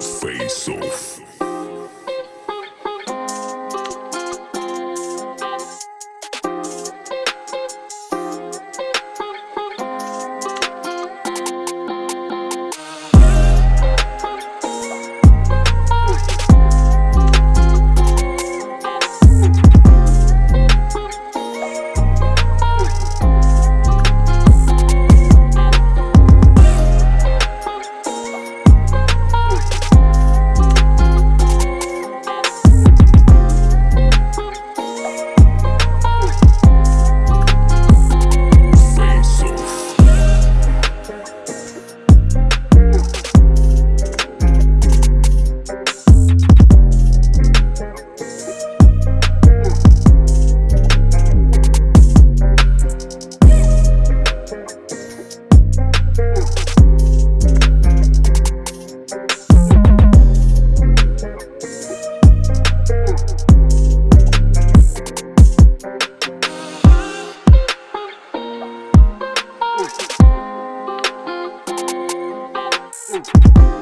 Face off. Mm.